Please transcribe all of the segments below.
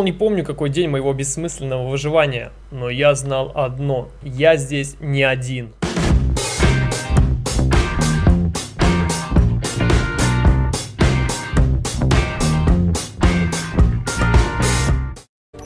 Не помню, какой день моего бессмысленного выживания, но я знал одно – я здесь не один.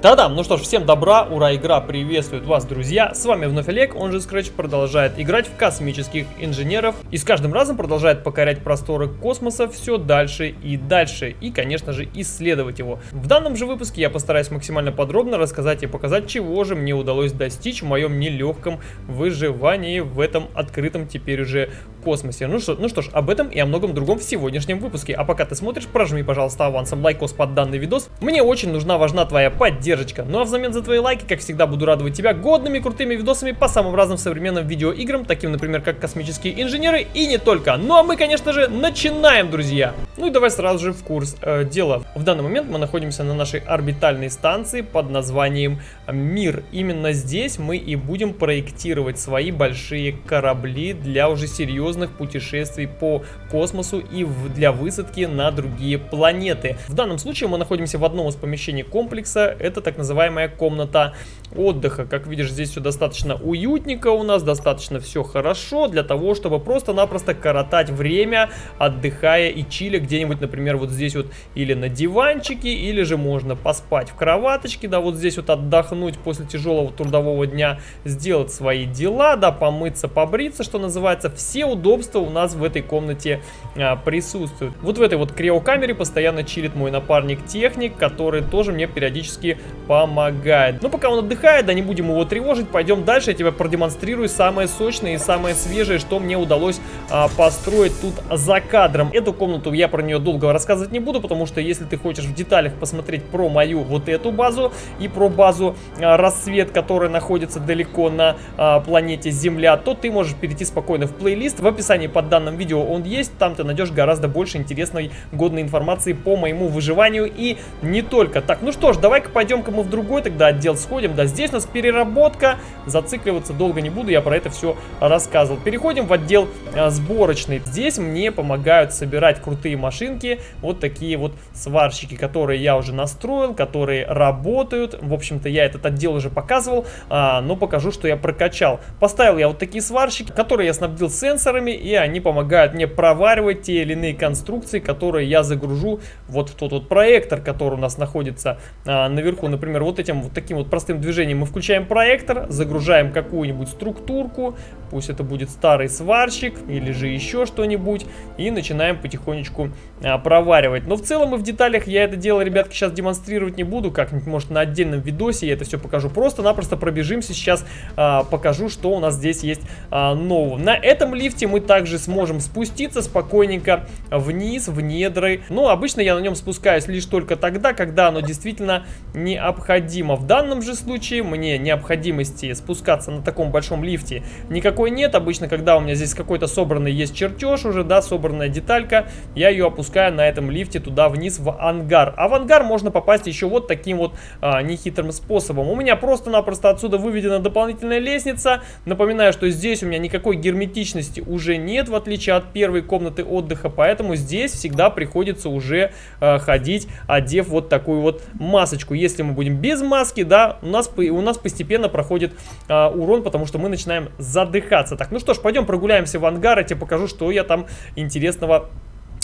Да-да, ну что ж, всем добра, ура, игра приветствует вас, друзья. С вами вновь Олег, он же Scratch продолжает играть в космических инженеров. И с каждым разом продолжает покорять просторы космоса все дальше и дальше. И, конечно же, исследовать его. В данном же выпуске я постараюсь максимально подробно рассказать и показать, чего же мне удалось достичь в моем нелегком выживании в этом открытом теперь уже космосе. Ну что, ну что ж, об этом и о многом другом в сегодняшнем выпуске. А пока ты смотришь, прожми, пожалуйста, авансом лайкос под данный видос. Мне очень нужна, важна твоя поддержка. Ну а взамен за твои лайки, как всегда, буду радовать тебя годными крутыми видосами по самым разным современным видеоиграм, таким, например, как «Космические инженеры» и не только. Ну а мы, конечно же, начинаем, друзья! Ну и давай сразу же в курс э, дела. В данный момент мы находимся на нашей орбитальной станции под названием Мир. Именно здесь мы и будем проектировать свои большие корабли для уже серьезных серьезных путешествий по космосу и для высадки на другие планеты. В данном случае мы находимся в одном из помещений комплекса, это так называемая комната отдыха. Как видишь, здесь все достаточно уютненько у нас, достаточно все хорошо для того, чтобы просто-напросто коротать время, отдыхая и чиля где-нибудь, например, вот здесь вот или на диванчике, или же можно поспать в кроваточке, да, вот здесь вот отдохнуть после тяжелого трудового дня, сделать свои дела, да, помыться, побриться, что называется, все удобства удобства у нас в этой комнате а, присутствуют. Вот в этой вот криокамере постоянно чилит мой напарник-техник, который тоже мне периодически помогает. Но пока он отдыхает, да не будем его тревожить, пойдем дальше, я тебе продемонстрирую самое сочное и самое свежее, что мне удалось а, построить тут за кадром. Эту комнату я про нее долго рассказывать не буду, потому что если ты хочешь в деталях посмотреть про мою вот эту базу и про базу а, рассвет, которая находится далеко на а, планете Земля, то ты можешь перейти спокойно в плейлист. В описании под данным видео он есть, там ты найдешь гораздо больше интересной, годной информации по моему выживанию и не только. Так, ну что ж, давай-ка пойдем-ка мы в другой тогда отдел сходим. Да, здесь у нас переработка, зацикливаться долго не буду, я про это все рассказывал. Переходим в отдел а, сборочный. Здесь мне помогают собирать крутые машинки, вот такие вот сварщики, которые я уже настроил, которые работают. В общем-то, я этот отдел уже показывал, а, но покажу, что я прокачал. Поставил я вот такие сварщики, которые я снабдил сенсорами, программе, и они помогают мне проваривать те или иные конструкции, которые я загружу вот в тот вот проектор, который у нас находится а, наверху. Например, вот этим вот таким вот простым движением мы включаем проектор, загружаем какую-нибудь структурку, пусть это будет старый сварщик или же еще что-нибудь, и начинаем потихонечку а, проваривать. Но в целом и в деталях я это дело, ребятки, сейчас демонстрировать не буду, как-нибудь, может, на отдельном видосе я это все покажу. Просто-напросто пробежимся сейчас, а, покажу, что у нас здесь есть а, нового. На этом лифте мы мы также сможем спуститься спокойненько вниз, в недры. Но обычно я на нем спускаюсь лишь только тогда, когда оно действительно необходимо. В данном же случае мне необходимости спускаться на таком большом лифте никакой нет. Обычно, когда у меня здесь какой-то собранный есть чертеж уже, да, собранная деталька, я ее опускаю на этом лифте туда вниз в ангар. А в ангар можно попасть еще вот таким вот а, нехитрым способом. У меня просто-напросто отсюда выведена дополнительная лестница. Напоминаю, что здесь у меня никакой герметичности уже уже нет, в отличие от первой комнаты отдыха, поэтому здесь всегда приходится уже э, ходить, одев вот такую вот масочку. Если мы будем без маски, да, у нас, у нас постепенно проходит э, урон, потому что мы начинаем задыхаться. Так, ну что ж, пойдем прогуляемся в ангар, я тебе покажу, что я там интересного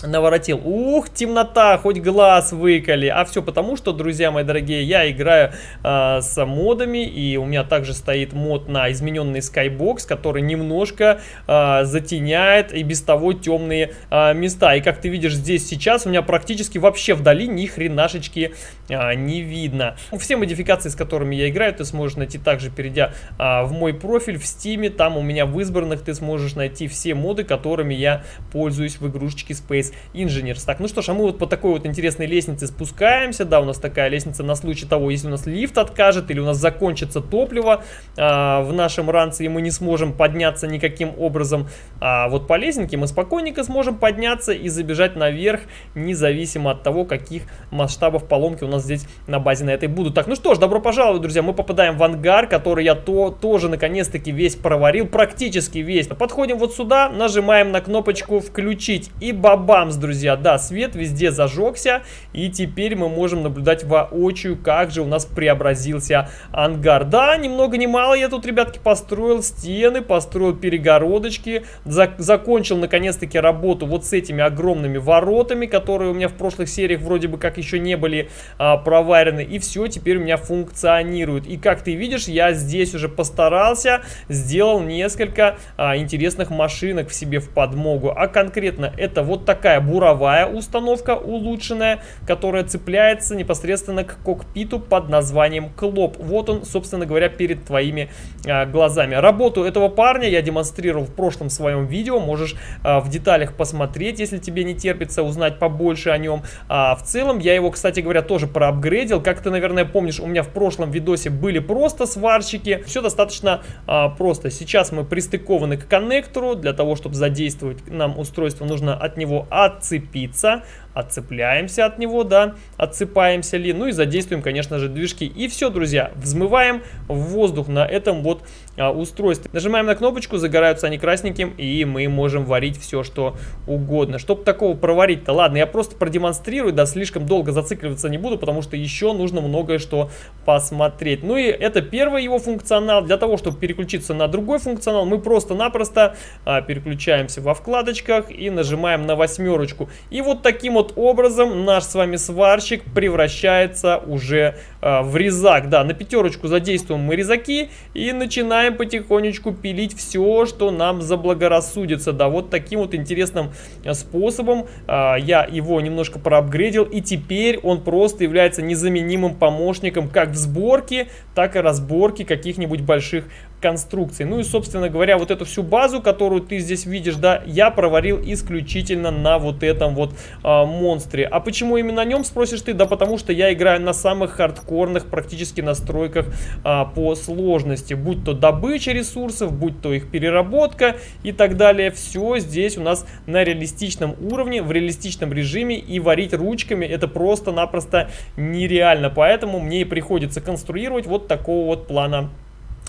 наворотил. Ух, темнота, хоть глаз выколи. А все потому, что, друзья мои дорогие, я играю э, с модами, и у меня также стоит мод на измененный Skybox, который немножко э, затеняет и без того темные э, места. И как ты видишь здесь сейчас, у меня практически вообще вдали ни хренашечки э, не видно. Все модификации, с которыми я играю, ты сможешь найти также, перейдя э, в мой профиль в Steam. Там у меня в избранных ты сможешь найти все моды, которыми я пользуюсь в игрушечке Space Engineers. Так, ну что ж, а мы вот по такой вот интересной лестнице спускаемся. Да, у нас такая лестница на случай того, если у нас лифт откажет или у нас закончится топливо а, в нашем ранце, и мы не сможем подняться никаким образом. А вот по лестнике мы спокойненько сможем подняться и забежать наверх, независимо от того, каких масштабов поломки у нас здесь на базе на этой будут. Так, ну что ж, добро пожаловать, друзья. Мы попадаем в ангар, который я то, тоже наконец-таки весь проварил, практически весь. Подходим вот сюда, нажимаем на кнопочку «Включить» и баба бамс, друзья, да, свет везде зажегся, и теперь мы можем наблюдать воочию, как же у нас преобразился ангар. Да, ни много ни мало я тут, ребятки, построил стены, построил перегородочки, за закончил наконец-таки работу вот с этими огромными воротами, которые у меня в прошлых сериях вроде бы как еще не были а, проварены, и все теперь у меня функционирует. И как ты видишь, я здесь уже постарался, сделал несколько а, интересных машинок в себе в подмогу, а конкретно это вот такая буровая установка улучшенная, которая цепляется непосредственно к кокпиту под названием Клоп. Вот он, собственно говоря, перед твоими а, глазами. Работу этого парня я демонстрировал в прошлом своем видео, можешь а, в деталях посмотреть, если тебе не терпится узнать побольше о нем. А в целом я его, кстати говоря, тоже проапгрейдил. Как ты, наверное, помнишь, у меня в прошлом видосе были просто сварщики. Все достаточно а, просто. Сейчас мы пристыкованы к коннектору. Для того, чтобы задействовать нам устройство, нужно от него отцепиться отцепляемся от него, да, отсыпаемся ли, ну и задействуем, конечно же, движки. И все, друзья, взмываем в воздух на этом вот а, устройстве. Нажимаем на кнопочку, загораются они красненьким, и мы можем варить все, что угодно. Чтобы такого проварить-то, ладно, я просто продемонстрирую, да, слишком долго зацикливаться не буду, потому что еще нужно многое что посмотреть. Ну и это первый его функционал. Для того, чтобы переключиться на другой функционал, мы просто-напросто а, переключаемся во вкладочках и нажимаем на восьмерочку. И вот таким вот вот образом наш с вами сварщик превращается уже в резак. Да, на пятерочку задействуем мы резаки и начинаем потихонечку пилить все, что нам заблагорассудится. Да, вот таким вот интересным э, способом э, я его немножко проапгрейдил. И теперь он просто является незаменимым помощником как в сборке, так и разборке каких-нибудь больших конструкций. Ну и, собственно говоря, вот эту всю базу, которую ты здесь видишь, да, я проварил исключительно на вот этом вот а, монстре. А почему именно на нем, спросишь ты? Да потому что я играю на самых хардкорных практически настройках а, по сложности. Будь то добыча ресурсов, будь то их переработка и так далее. Все здесь у нас на реалистичном уровне, в реалистичном режиме. И варить ручками это просто-напросто нереально. Поэтому мне и приходится конструировать вот такого вот плана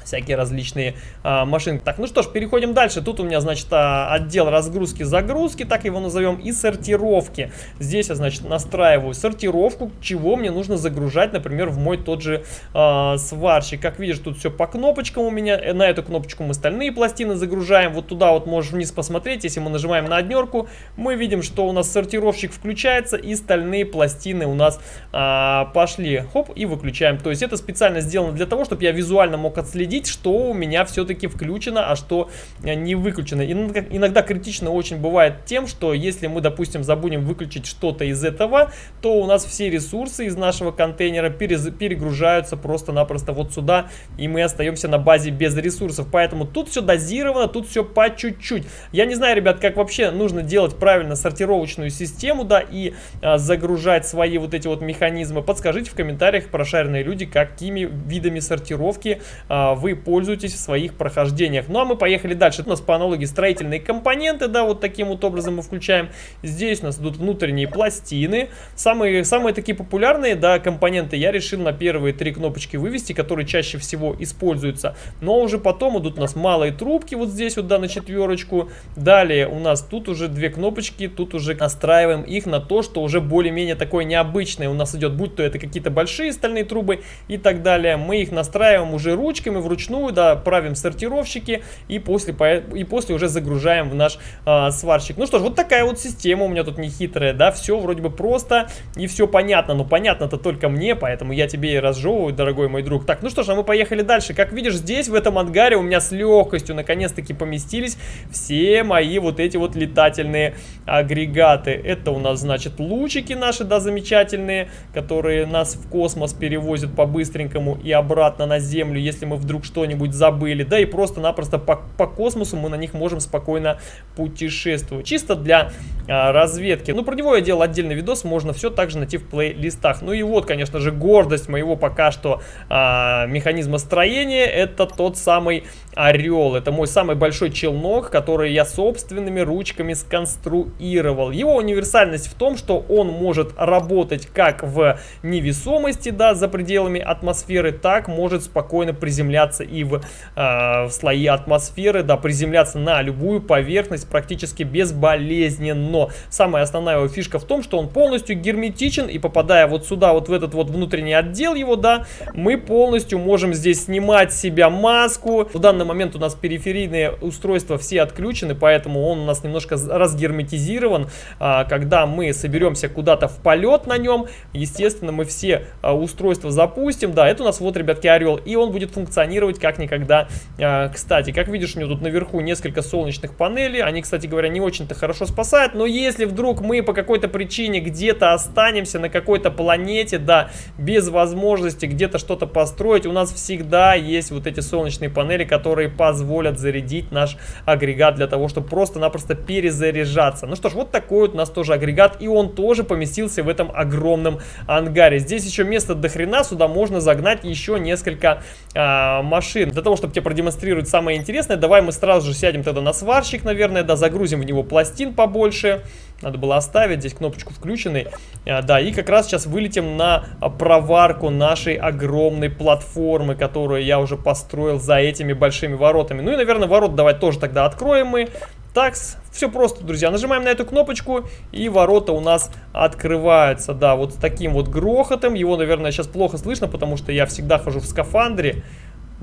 всякие различные а, машинки. Так, ну что ж, переходим дальше. Тут у меня, значит, а, отдел разгрузки-загрузки, так его назовем, и сортировки. Здесь я, значит, настраиваю сортировку, чего мне нужно загружать, например, в мой тот же а, сварщик. Как видишь, тут все по кнопочкам у меня. Э, на эту кнопочку мы стальные пластины загружаем. Вот туда вот можешь вниз посмотреть. Если мы нажимаем на однерку, мы видим, что у нас сортировщик включается, и стальные пластины у нас а, пошли. Хоп, и выключаем. То есть это специально сделано для того, чтобы я визуально мог отследить следить, что у меня все-таки включено, а что э, не выключено. Иногда, критично очень бывает тем, что если мы, допустим, забудем выключить что-то из этого, то у нас все ресурсы из нашего контейнера перегружаются просто-напросто вот сюда, и мы остаемся на базе без ресурсов. Поэтому тут все дозировано, тут все по чуть-чуть. Я не знаю, ребят, как вообще нужно делать правильно сортировочную систему, да, и а, загружать свои вот эти вот механизмы. Подскажите в комментариях, прошаренные люди, какими видами сортировки а, вы пользуетесь в своих прохождениях. Ну а мы поехали дальше. У нас по аналогии строительные компоненты, да, вот таким вот образом мы включаем. Здесь у нас идут внутренние пластины. Самые, самые такие популярные, да, компоненты я решил на первые три кнопочки вывести, которые чаще всего используются. Но уже потом идут у нас малые трубки, вот здесь вот, да, на четверочку. Далее у нас тут уже две кнопочки, тут уже настраиваем их на то, что уже более-менее такое необычное у нас идет, будь то это какие-то большие стальные трубы и так далее. Мы их настраиваем уже ручками, вручную, да, правим сортировщики и после, и после уже загружаем в наш а, сварщик. Ну что ж, вот такая вот система у меня тут не хитрая, да, все вроде бы просто и все понятно, но понятно-то только мне, поэтому я тебе и разжевываю, дорогой мой друг. Так, ну что ж, а мы поехали дальше. Как видишь, здесь в этом ангаре у меня с легкостью наконец-таки поместились все мои вот эти вот летательные агрегаты. Это у нас, значит, лучики наши, да, замечательные, которые нас в космос перевозят по-быстренькому и обратно на Землю, если мы вдруг что-нибудь забыли, да и просто-напросто по, по космосу мы на них можем спокойно путешествовать. Чисто для а, разведки. Ну, про него я делал отдельный видос, можно все также найти в плейлистах. Ну и вот, конечно же, гордость моего пока что а, механизма строения, это тот самый Орел. Это мой самый большой челнок, который я собственными ручками сконструировал. Его универсальность в том, что он может работать как в невесомости, да, за пределами атмосферы, так может спокойно приземляться подняться и в, э, в слои атмосферы, да, приземляться на любую поверхность практически безболезненно. Самая основная его фишка в том, что он полностью герметичен и попадая вот сюда, вот в этот вот внутренний отдел его, да, мы полностью можем здесь снимать с себя маску. В данный момент у нас периферийные устройства все отключены, поэтому он у нас немножко разгерметизирован. А, когда мы соберемся куда-то в полет на нем, естественно, мы все а, устройства запустим. Да, это у нас вот, ребятки, Орел, и он будет функционировать как никогда. А, кстати, как видишь, у него тут наверху несколько солнечных панелей. Они, кстати говоря, не очень-то хорошо спасают, но если вдруг мы по какой-то причине где-то останемся на какой-то планете, да, без возможности где-то что-то построить, у нас всегда есть вот эти солнечные панели, которые позволят зарядить наш агрегат для того, чтобы просто-напросто перезаряжаться. Ну что ж, вот такой вот у нас тоже агрегат, и он тоже поместился в этом огромном ангаре. Здесь еще место до хрена, сюда можно загнать еще несколько а, машин. Для того, чтобы тебе продемонстрировать самое интересное, давай мы сразу же сядем тогда на сварщик, наверное, да, загрузим в него пластин побольше. Надо было оставить здесь кнопочку включенной. А, да, и как раз сейчас вылетим на проварку нашей огромной платформы, которую я уже построил за этими большими воротами. Ну и, наверное, ворот давай тоже тогда откроем мы. Так, все просто, друзья. Нажимаем на эту кнопочку, и ворота у нас открываются. Да, вот с таким вот грохотом. Его, наверное, сейчас плохо слышно, потому что я всегда хожу в скафандре.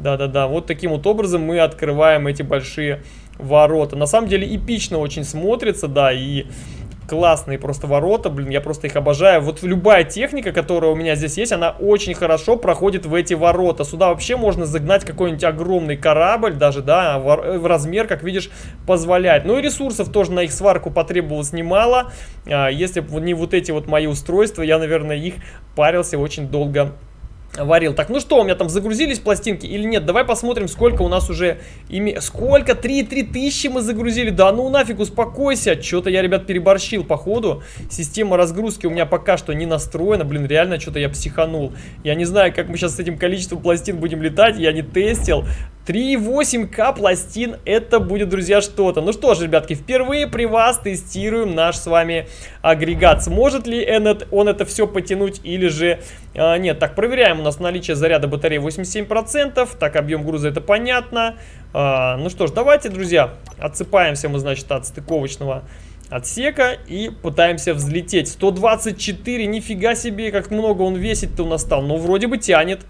Да-да-да, вот таким вот образом мы открываем эти большие ворота. На самом деле эпично очень смотрится, да, и классные просто ворота, блин, я просто их обожаю. Вот любая техника, которая у меня здесь есть, она очень хорошо проходит в эти ворота. Сюда вообще можно загнать какой-нибудь огромный корабль, даже, да, в размер, как видишь, позволяет. Ну и ресурсов тоже на их сварку потребовалось немало. А, если бы не вот эти вот мои устройства, я, наверное, их парился очень долго варил. Так, ну что, у меня там загрузились пластинки или нет? Давай посмотрим, сколько у нас уже... Ими... Сколько? 3,3 тысячи мы загрузили? Да ну нафиг, успокойся. Что-то я, ребят, переборщил, походу. Система разгрузки у меня пока что не настроена. Блин, реально что-то я психанул. Я не знаю, как мы сейчас с этим количеством пластин будем летать. Я не тестил. 3,8к пластин, это будет, друзья, что-то. Ну что ж, ребятки, впервые при вас тестируем наш с вами агрегат. Сможет ли он это все потянуть или же а, нет. Так, проверяем у нас наличие заряда батареи 87%. Так, объем груза это понятно. А, ну что ж, давайте, друзья, отсыпаемся мы, значит, от стыковочного отсека и пытаемся взлететь. 124, нифига себе, как много он весит-то у нас стал. Ну, вроде бы тянет.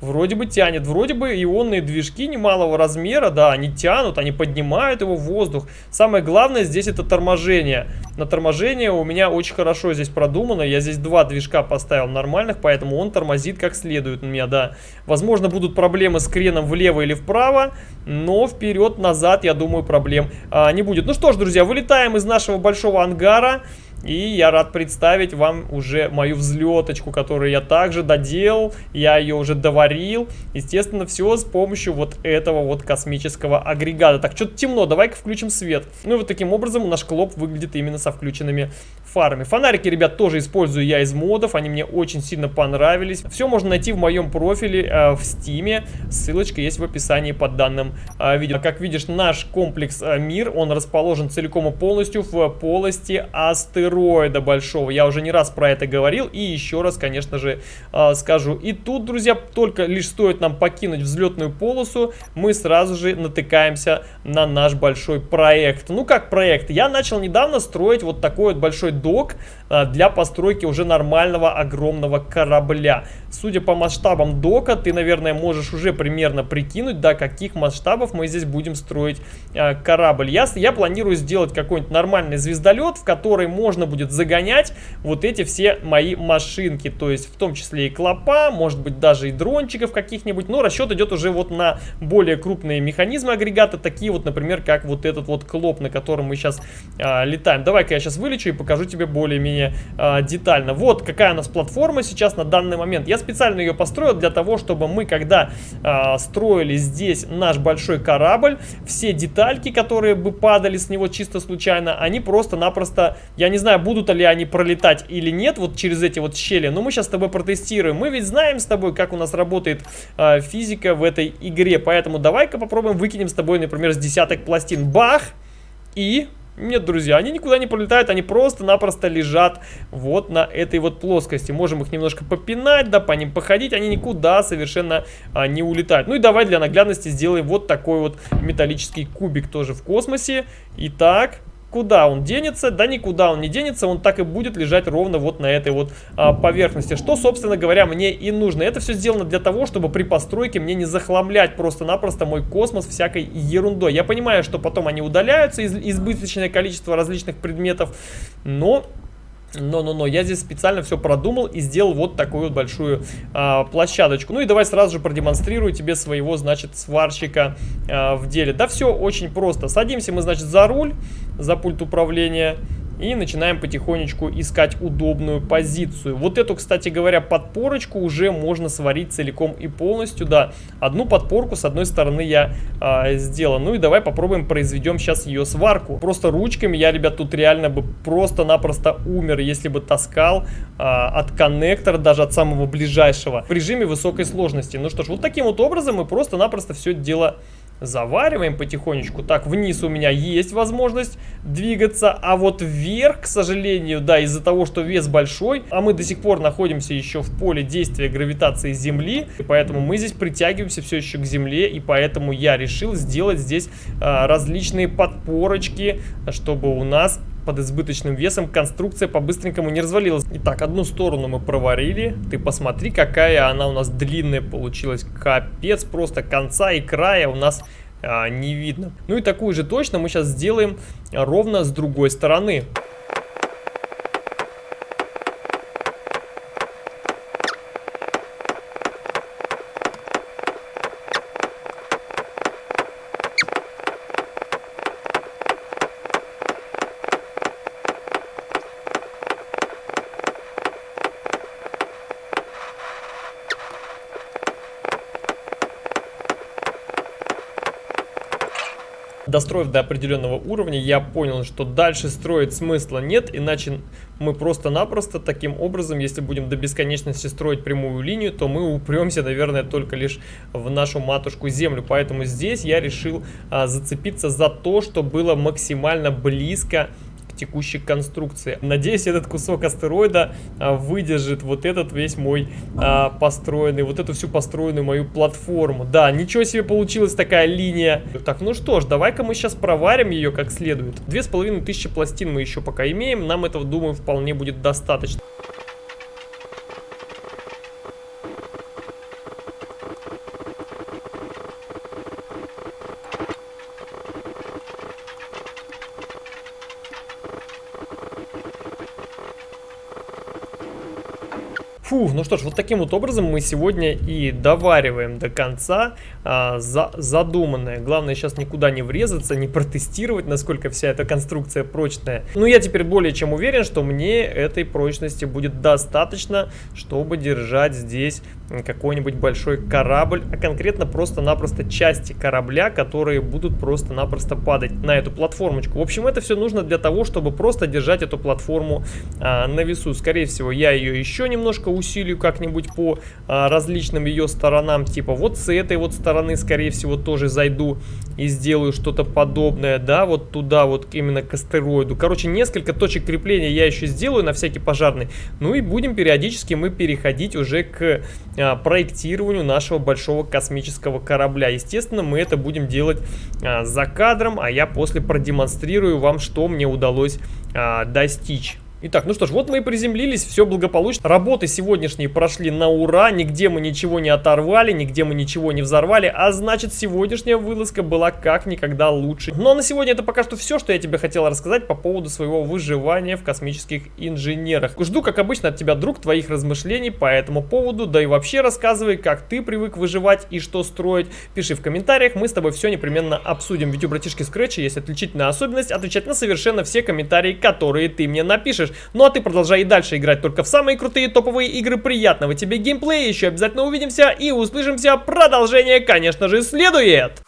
Вроде бы тянет, вроде бы ионные движки немалого размера, да, они тянут, они поднимают его в воздух. Самое главное здесь это торможение. На торможение у меня очень хорошо здесь продумано, я здесь два движка поставил нормальных, поэтому он тормозит как следует у меня, да. Возможно будут проблемы с креном влево или вправо, но вперед-назад, я думаю, проблем а, не будет. Ну что ж, друзья, вылетаем из нашего большого ангара. И я рад представить вам уже мою взлеточку, которую я также доделал, я ее уже доварил. Естественно, все с помощью вот этого вот космического агрегата. Так, что-то темно, давай-ка включим свет. Ну и вот таким образом наш клоп выглядит именно со включенными фарами. Фонарики, ребят, тоже использую я из модов, они мне очень сильно понравились. Все можно найти в моем профиле э, в стиме, ссылочка есть в описании под данным э, видео. Как видишь, наш комплекс э, Мир, он расположен целиком и полностью в полости астероидов астероида большого. Я уже не раз про это говорил и еще раз, конечно же, э, скажу. И тут, друзья, только лишь стоит нам покинуть взлетную полосу, мы сразу же натыкаемся на наш большой проект. Ну как проект? Я начал недавно строить вот такой вот большой док э, для постройки уже нормального огромного корабля. Судя по масштабам дока, ты, наверное, можешь уже примерно прикинуть, до каких масштабов мы здесь будем строить э, корабль. Я, я планирую сделать какой-нибудь нормальный звездолет, в который можно можно будет загонять вот эти все мои машинки. То есть в том числе и клопа, может быть даже и дрончиков каких-нибудь. Но расчет идет уже вот на более крупные механизмы агрегата. Такие вот, например, как вот этот вот клоп, на котором мы сейчас а, летаем. Давай-ка я сейчас вылечу и покажу тебе более-менее а, детально. Вот какая у нас платформа сейчас на данный момент. Я специально ее построил для того, чтобы мы, когда а, строили здесь наш большой корабль, все детальки, которые бы падали с него чисто случайно, они просто-напросто, я не знаю, знаю, будут ли они пролетать или нет, вот через эти вот щели, но мы сейчас с тобой протестируем. Мы ведь знаем с тобой, как у нас работает э, физика в этой игре, поэтому давай-ка попробуем выкинем с тобой, например, с десяток пластин. Бах! И Нет, друзья, они никуда не полетают, они просто-напросто лежат вот на этой вот плоскости. Можем их немножко попинать, да, по ним походить, они никуда совершенно а, не улетают. Ну и давай для наглядности сделаем вот такой вот металлический кубик тоже в космосе. Итак, Куда он денется? Да никуда он не денется, он так и будет лежать ровно вот на этой вот а, поверхности. Что, собственно говоря, мне и нужно. Это все сделано для того, чтобы при постройке мне не захламлять просто-напросто мой космос всякой ерундой. Я понимаю, что потом они удаляются, из избыточное количество различных предметов, но но-но-но, я здесь специально все продумал и сделал вот такую вот большую а, площадочку. Ну и давай сразу же продемонстрирую тебе своего, значит, сварщика а, в деле. Да все очень просто. Садимся мы, значит, за руль, за пульт управления. И начинаем потихонечку искать удобную позицию. Вот эту, кстати говоря, подпорочку уже можно сварить целиком и полностью. Да, одну подпорку с одной стороны я а, сделал. Ну и давай попробуем произведем сейчас ее сварку. Просто ручками я, ребят, тут реально бы просто-напросто умер, если бы таскал а, от коннектора, даже от самого ближайшего, в режиме высокой сложности. Ну что ж, вот таким вот образом мы просто-напросто все дело Завариваем потихонечку. Так, вниз у меня есть возможность двигаться, а вот вверх, к сожалению, да, из-за того, что вес большой, а мы до сих пор находимся еще в поле действия гравитации Земли, и поэтому мы здесь притягиваемся все еще к Земле, и поэтому я решил сделать здесь а, различные подпорочки, чтобы у нас под избыточным весом конструкция по-быстренькому не развалилась. Итак, одну сторону мы проварили. Ты посмотри, какая она у нас длинная получилась. Капец, просто конца и края у нас а, не видно. Ну и такую же точно мы сейчас сделаем ровно с другой стороны. Достроив до определенного уровня, я понял, что дальше строить смысла нет, иначе мы просто-напросто таким образом, если будем до бесконечности строить прямую линию, то мы упремся, наверное, только лишь в нашу матушку Землю. Поэтому здесь я решил а, зацепиться за то, что было максимально близко текущей конструкции. Надеюсь, этот кусок астероида а, выдержит вот этот весь мой а, построенный, вот эту всю построенную мою платформу. Да, ничего себе получилась такая линия. Так, ну что ж, давай-ка мы сейчас проварим ее как следует. Две с половиной тысячи пластин мы еще пока имеем, нам этого, думаю, вполне будет достаточно. Фух, ну что ж, вот таким вот образом мы сегодня и довариваем до конца а, за, задуманное. Главное сейчас никуда не врезаться, не протестировать, насколько вся эта конструкция прочная. Ну, я теперь более чем уверен, что мне этой прочности будет достаточно, чтобы держать здесь какой-нибудь большой корабль, а конкретно просто-напросто части корабля, которые будут просто-напросто падать на эту платформочку. В общем, это все нужно для того, чтобы просто держать эту платформу а, на весу. Скорее всего, я ее еще немножко усилию как-нибудь по а, различным ее сторонам. Типа вот с этой вот стороны, скорее всего, тоже зайду и сделаю что-то подобное, да, вот туда вот именно к астероиду. Короче, несколько точек крепления я еще сделаю на всякий пожарный. Ну и будем периодически мы переходить уже к а, проектированию нашего большого космического корабля. Естественно, мы это будем делать а, за кадром, а я после продемонстрирую вам, что мне удалось а, достичь. Итак, ну что ж, вот мы и приземлились, все благополучно. Работы сегодняшние прошли на ура, нигде мы ничего не оторвали, нигде мы ничего не взорвали, а значит сегодняшняя вылазка была как никогда лучше. Ну а на сегодня это пока что все, что я тебе хотел рассказать по поводу своего выживания в космических инженерах. Жду, как обычно, от тебя, друг, твоих размышлений по этому поводу, да и вообще рассказывай, как ты привык выживать и что строить. Пиши в комментариях, мы с тобой все непременно обсудим. Ведь у братишки Scratch есть отличительная особенность отвечать на совершенно все комментарии, которые ты мне напишешь можешь. Ну а ты продолжай и дальше играть только в самые крутые топовые игры. Приятного тебе геймплея, еще обязательно увидимся и услышимся. Продолжение, конечно же, следует.